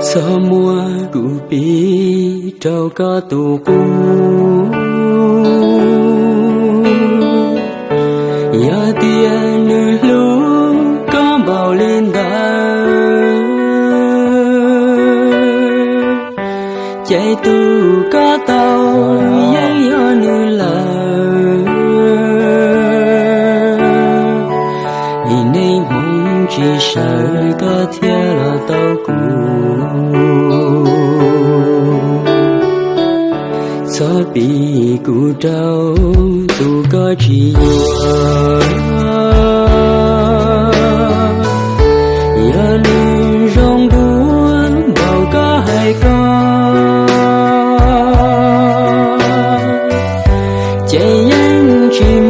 Sa mua cụ bi trâu có tù cu. Ya tia nữ lu có bao lên đà chạy tù có tàu yên ya nữ là nhìn nên mong 只剩个天了都孤。左比古州独个只我，夜里容不到个海高，见人只。